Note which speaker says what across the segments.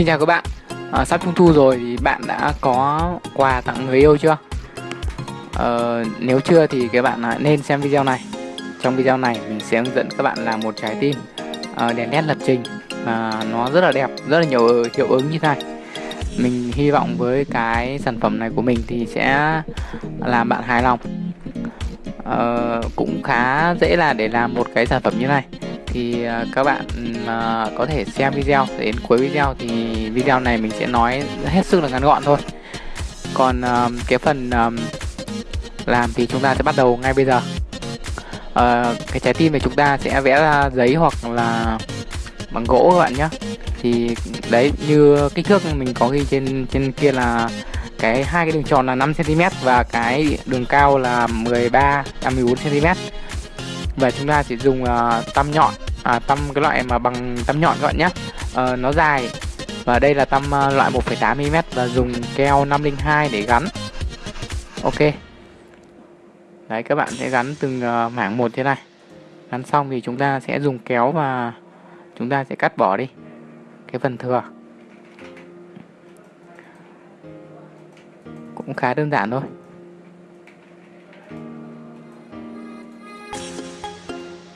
Speaker 1: Xin chào các bạn. À, Sắp trung thu rồi thì bạn đã có quà tặng người yêu chưa? À, nếu chưa thì các bạn à, nên xem video này. Trong video này mình sẽ hướng dẫn các bạn làm một trái tim à, đèn led lập trình à, Nó rất là đẹp, rất là nhiều hiệu ứng như thế này. Mình hy vọng với cái sản phẩm này của mình thì sẽ làm bạn hài lòng. À, Cũng khá dễ là để làm một cái sản phẩm như này thì à, các bạn à, có thể xem video. Đến cuối video thì video này mình sẽ nói hết sức là ngắn gọn thôi. Còn à, cái phần làm thì chúng ta sẽ bắt đầu ngay bây giờ. Ờ, cái trái tim này chúng ta sẽ vẽ ra giấy hoặc là bằng gỗ các bạn nhé. Thì đấy như kích thước mình có ghi trên trên kia là cái hai cái đường tròn là 5 cm và cái đường cao là 13 à 14 cm và chúng ta sẽ dùng uh, tăm nhọn à, tăm cái loại mà bằng tăm nhọn các bạn nhé à, ờ, nó dài. Và đây là tăm ờ, loại 1,8 mm và dùng keo 502 để gắn. Ok. Đấy các bạn sẽ gắn từng uh, mảng một thế này. Gắn xong thì chúng ta sẽ dùng kéo và chúng ta sẽ cắt bỏ đi cái phần thừa. Cũng khá đơn giản thôi.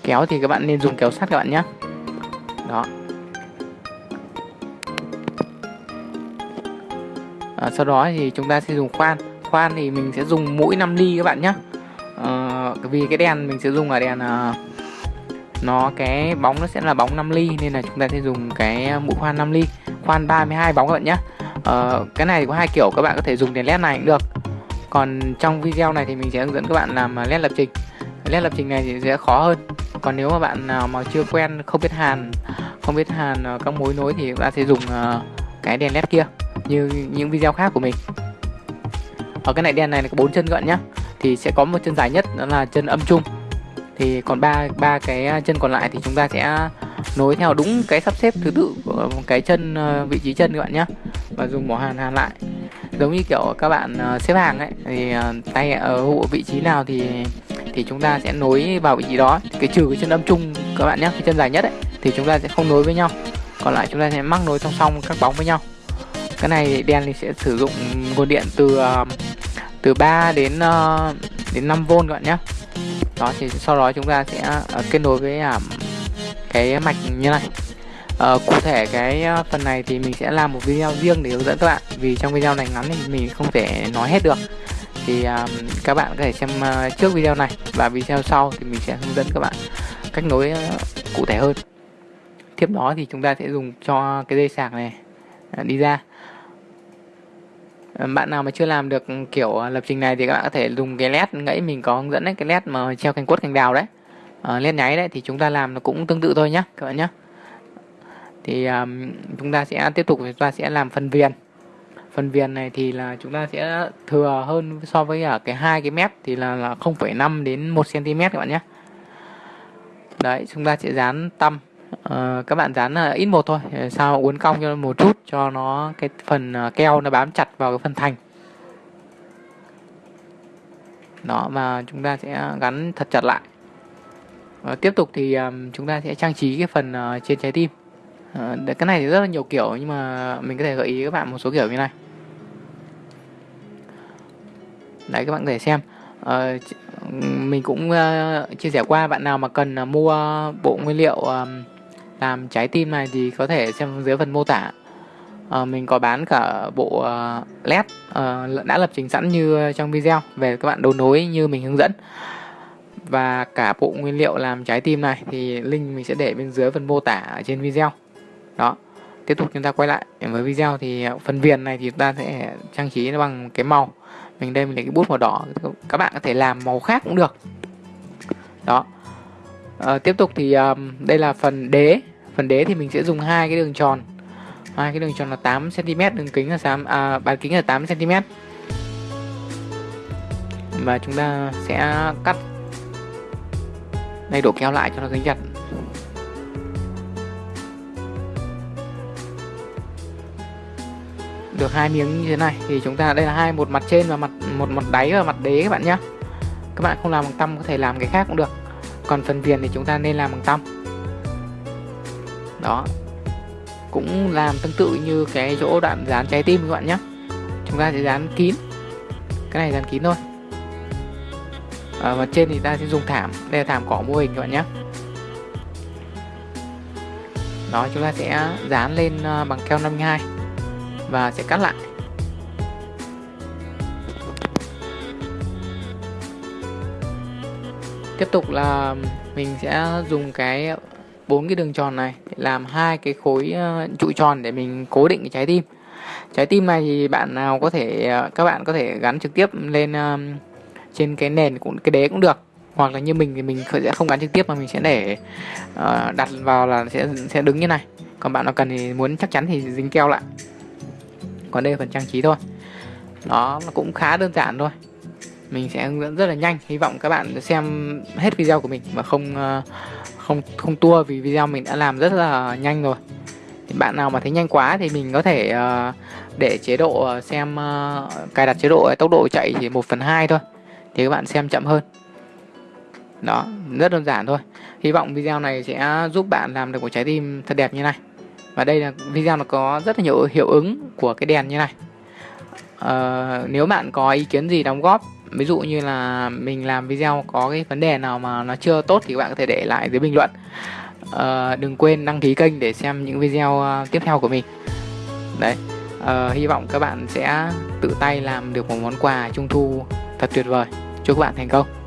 Speaker 1: Kéo thì các bạn nên dùng kéo sắt các bạn nhé đó. À, sau đó thì chúng ta sẽ dùng khoan. Khoan thì mình sẽ dùng mũi 5 ly các bạn nhé à, ờ, vì cái đèn mình sẽ dùng là đèn à, nó cái bóng nó sẽ là bóng 5 ly nên là chúng ta sẽ dùng cái mũi khoan 5 ly. Khoan 32 bóng các bạn nhé à, cái này thì có hai kiểu các bạn có thể dùng đèn led này cũng được. Còn trong video này thì mình sẽ hướng dẫn các bạn làm led lập trình nét lập trình này thì sẽ khó hơn. Còn nếu mà bạn nào mà chưa quen, không biết hàn, không biết hàn ờ, các mối nối thì ta sẽ dùng ờ, cái đèn led kia, như những video khác của mình. Ở cái này, đèn này là có bốn chân gọn nhá. Thì sẽ có một chân dài nhất, đó là chân âm trung thì còn ba ba cái ờ, chân còn lại thì chúng ta sẽ nối theo đúng cái sắp xếp thứ tự của cái chân vị trí chân các bạn nhé và dùng mỏ hàn hàn lại. Giống như kiểu các bạn xếp hàng ấy, thì tay ở vị trí nào thì thì chúng ta sẽ nối vào vị trí đó. Cái trừ cái chân âm chung các bạn nhé cái chân dài nhất ấy thì chúng ta sẽ không nối với nhau. Còn lại chúng ta sẽ mắc nối song song các bóng với nhau. Cái này đèn thì sẽ sử dụng nguồn điện từ ờ, từ 3 đến ờ, đến 5V các bạn nhé. Đó thì sau đó chúng ta sẽ ờ, kết nối với à, cái mạch như này. Uh, cụ thể cái phần này thì mình sẽ làm một video riêng để hướng dẫn các bạn. Vì trong video này ngắn thì mình không thể nói hết được thì um, các bạn có thể xem uh, trước video này. Và video sau thì mình sẽ hướng dẫn các bạn cách nối uh, cụ thể hơn. Tiếp đó thì chúng ta sẽ dùng cho cái dây sạc này uh, đi ra. Bạn nào mà chưa làm được ừ, kiểu lập trình này thì các bạn có thể dùng cái led ngẫy. Mình có hướng dẫn đấy cái led mà treo cành quất cành đào đấy. Uh, led nháy đấy thì chúng ta làm nó cũng tương tự thôi nhá các bạn nhé thì um, chúng ta sẽ tiếp tục chúng ta sẽ làm phần viền phần viền này thì là chúng ta sẽ thừa hơn so với ở cái hai cái mép thì là, là 0,5 đến 1 cm các bạn nhé. Đấy chúng ta sẽ dán tăm. Uh, các bạn dán uh, ít một thôi sao uốn cong cho một chút cho nó cái phần ờ, keo nó bám chặt vào cái phần thành. Đó mà chúng ta sẽ gắn thật chặt lại. Uh, tiếp tục thì um, chúng ta sẽ trang trí cái phần uh, trên trái tim. Cái này thì rất là nhiều kiểu nhưng mà mình có thể gợi ý các bạn một số kiểu như này đấy các bạn có thể xem. Uh, mình cũng uh, chia sẻ qua bạn nào mà cần uh, mua bộ nguyên liệu uh, làm trái tim này thì có thể xem dưới phần mô tả. Uh, mình có bán cả bộ uh, led uh, đã lập trình sẵn như trong video về các bạn đấu nối như mình hướng dẫn. Và cả bộ nguyên liệu làm trái tim này thì link mình sẽ để bên dưới phần mô tả ở trên video. Đó tiếp tục chúng ta quay lại. Với video thì phần viền này thì chúng ta sẽ trang trí nó bằng cái màu mình đây mình lấy cái bút màu đỏ các bạn có thể làm màu khác cũng được. Đó. À, tiếp tục thì um, đây là phần đế. Phần đế thì mình sẽ dùng hai cái đường tròn. Hai cái đường tròn là 8 cm đường kính là 8 à, bán kính là 8 cm và chúng ta sẽ cắt. Đây đổ keo lại cho nó dính chặt được hai miếng như thế này. Thì chúng ta, đây là hai một mặt trên và mặt, một mặt đáy và mặt đế các bạn nhé các bạn không làm bằng tăm, có thể làm cái khác cũng được. Còn phần viền thì chúng ta nên làm bằng tăm. Đó. Cũng làm tương tự như cái chỗ đoạn dán trái tim các bạn nhé chúng ta sẽ dán kín. Cái này dán kín thôi. Ờ, Ở mặt trên thì ta sẽ dùng thảm. Đây là thảm cỏ mô hình các bạn nhé đó, chúng ta sẽ dán lên ờ, bằng keo 52 và sẽ cắt lại. Tiếp tục là mình sẽ dùng cái bốn cái đường tròn này để làm hai cái khối ờ, trụ tròn để mình cố định cái trái tim. Trái tim này thì bạn nào có thể ờ, các bạn có thể gắn trực tiếp lên ờ, trên cái nền cũng, cái đế cũng được. Hoặc là như mình thì mình sẽ không gắn trực tiếp mà mình sẽ để đặt vào là sẽ sẽ đứng như này. Còn bạn nào cần thì muốn chắc chắn thì dính keo lại còn đây là phần trang trí thôi. Nó cũng khá đơn giản thôi. Mình sẽ hướng dẫn rất là nhanh. Hy vọng các bạn xem hết video của mình mà không ờ, không không tua vì video mình đã làm rất là nhanh rồi. Thì bạn nào mà thấy nhanh quá thì mình có thể ờ, để chế độ ờ, xem cài đặt chế độ, tốc độ chạy chỉ 1 phần 2 thôi. Thì các bạn xem chậm hơn. Đó, rất đơn giản thôi. Hy vọng video này sẽ giúp bạn làm được một trái tim thật đẹp như này và đây là video nó có rất là nhiều hiệu ứng của cái đèn như này. Uh, nếu bạn có ý kiến gì đóng góp ví dụ như là mình làm video có cái vấn đề nào mà nó chưa tốt thì các bạn có thể để lại dưới bình luận. Uh, đừng quên đăng ký kênh để xem những video uh, tiếp theo của mình. Đấy uh, hy vọng các bạn sẽ tự tay làm được một món quà trung thu thật tuyệt vời. Chúc các bạn thành công.